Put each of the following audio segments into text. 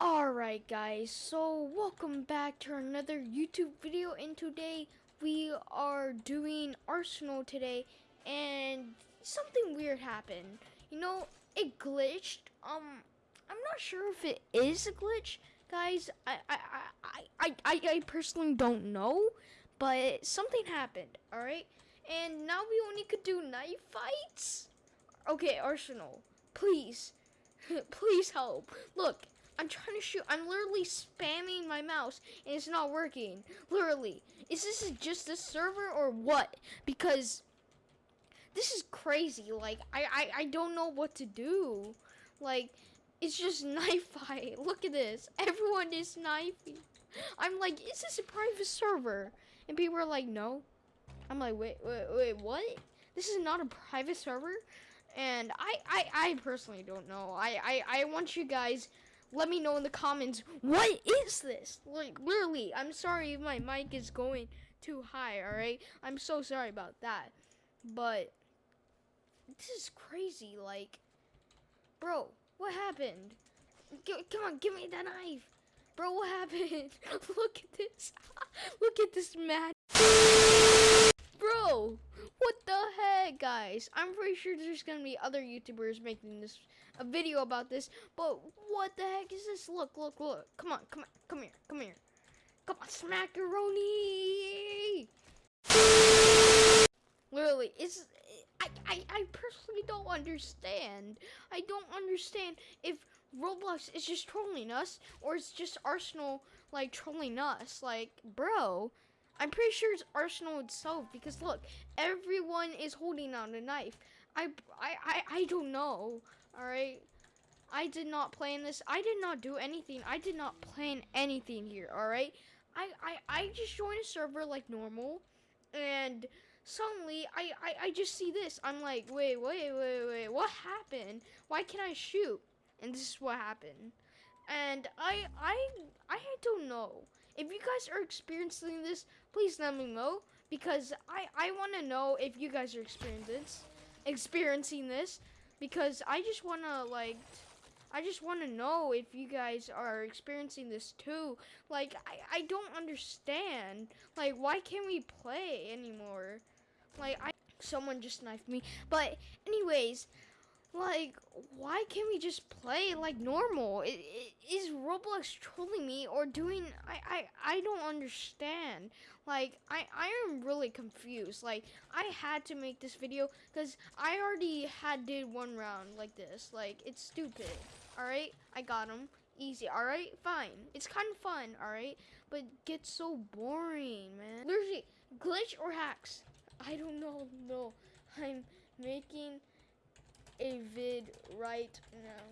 Alright guys, so welcome back to another YouTube video and today we are doing Arsenal today and something weird happened. You know, it glitched. Um I'm not sure if it is a glitch, guys. I I I I, I, I personally don't know, but something happened, alright? And now we only could do knife fights? Okay, Arsenal, please. please help. Look, I'm trying to shoot. I'm literally spamming my mouse and it's not working. Literally. Is this just a server or what? Because this is crazy. Like, I, I, I don't know what to do. Like, it's just knife fight. Look at this. Everyone is knifing. I'm like, is this a private server? And people are like, no. I'm like, wait, wait, wait, what? This is not a private server? And I, I, I personally don't know. I, I, I want you guys let me know in the comments what is this? Like literally i'm sorry if my mic is going too high all right i'm so sorry about that. But this is crazy like bro what happened? G come on give me that knife. Bro what happened? Look at this. Look at this man bro what the heck guys? I'm pretty sure there's gonna be other youtubers making this a video about this but what the heck is this? Look look look. Come on come on come here come here. Come on smackaroni! Literally it's I, I i personally don't understand. I don't understand if roblox is just trolling us or it's just arsenal like trolling us. Like bro I'm pretty sure it's Arsenal itself because look, everyone is holding out a knife. I, I, I, I don't know. All right. I did not plan this. I did not do anything. I did not plan anything here. All right. I, I, I just joined a server like normal, and suddenly I, I, I just see this. I'm like, wait, wait, wait, wait. What happened? Why can't I shoot? And this is what happened. And I, I, I don't know. If you guys are experiencing this, please let me know because I I want to know if you guys are experiencing this, experiencing this because I just want to like I just want to know if you guys are experiencing this too. Like I I don't understand. Like why can't we play anymore? Like I someone just knifed me. But anyways, like, why can't we just play like normal? It, it, is Roblox trolling me or doing? I, I I don't understand. Like, I I am really confused. Like, I had to make this video because I already had did one round like this. Like, it's stupid. All right, I got him easy. All right, fine. It's kind of fun. All right, but gets so boring, man. Literally, glitch or hacks? I don't know. No, I'm making a vid right now.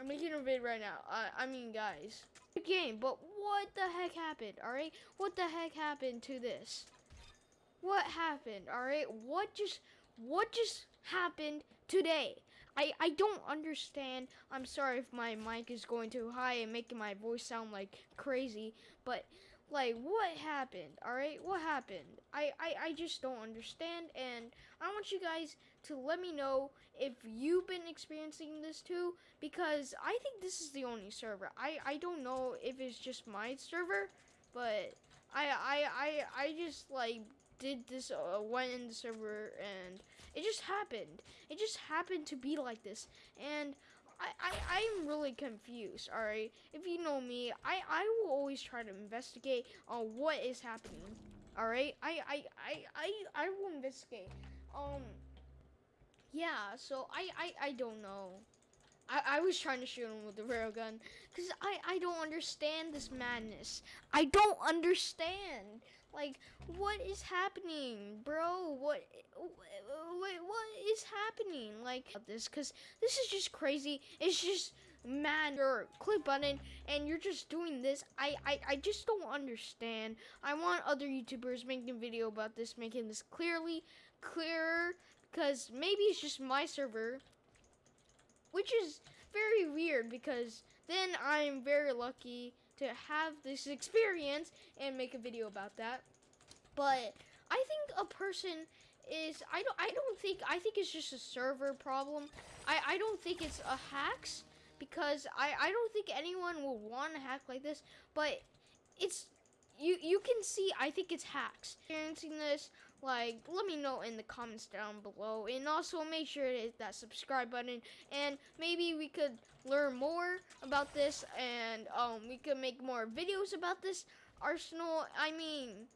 I'm making a vid right now. I, I mean, guys. Game, but what the heck happened, alright? What the heck happened to this? What happened, alright? What just, what just happened today? I, I don't understand. I'm sorry if my mic is going too high and making my voice sound like crazy, but like, what happened? Alright? What happened? I, I, I just don't understand, and I want you guys to let me know if you've been experiencing this too, because I think this is the only server. I, I don't know if it's just my server, but I, I, I, I just, like, did this, uh, went in the server, and it just happened. It just happened to be like this, and I, I, I'm really confused, alright? If you know me, I, I will always try to investigate on what is happening, alright? I, I, I, I, I will investigate. Um, yeah, so I, I, I don't know. I, I was trying to shoot him with the railgun because I, I don't understand this madness. I don't understand. Like, what is happening, bro? What, what is happening? Like, this, because this is just crazy. It's just, man, your click button, and you're just doing this. I, I, I just don't understand. I want other YouTubers making a video about this, making this clearly, clearer, because maybe it's just my server, which is very weird, because then I'm very lucky to have this experience and make a video about that. But I think a person is I don't I don't think I think it's just a server problem. I I don't think it's a hacks because I I don't think anyone will want to hack like this, but it's you you can see I think it's hacks. Experiencing this, like let me know in the comments down below, and also make sure to hit that subscribe button, and maybe we could learn more about this, and um we could make more videos about this. Arsenal, I mean,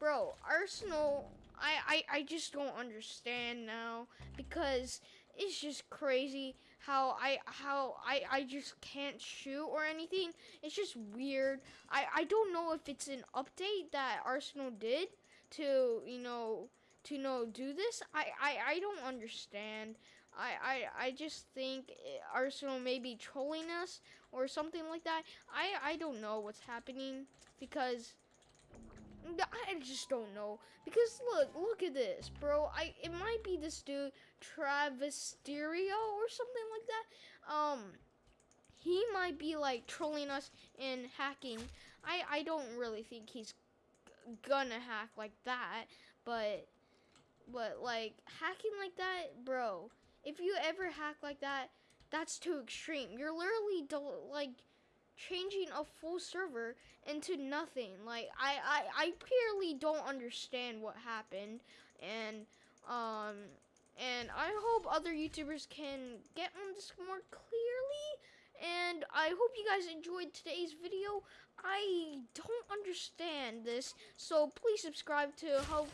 bro, Arsenal, I I I just don't understand now because it's just crazy how I how I I just can't shoot or anything. It's just weird. I I don't know if it's an update that Arsenal did to you know to you know do this. I I I don't understand. I, I, I just think Arsenal may be trolling us or something like that. I, I don't know what's happening because I just don't know. Because look, look at this, bro. I it might be this dude Travisterio or something like that. Um he might be like trolling us and hacking. I I don't really think he's gonna hack like that, but but like hacking like that, bro. If you ever hack like that, that's too extreme. You're literally like changing a full server into nothing. Like I, I, I purely don't understand what happened, and um, and I hope other YouTubers can get on this more clearly. And I hope you guys enjoyed today's video. I don't understand this, so please subscribe to help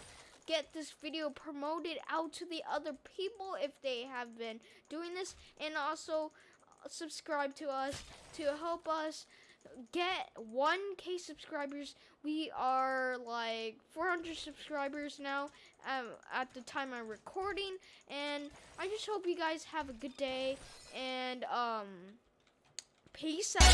get this video promoted out to the other people if they have been doing this and also subscribe to us to help us get 1k subscribers. We are like 400 subscribers now um, at the time i'm recording and i just hope you guys have a good day and um peace out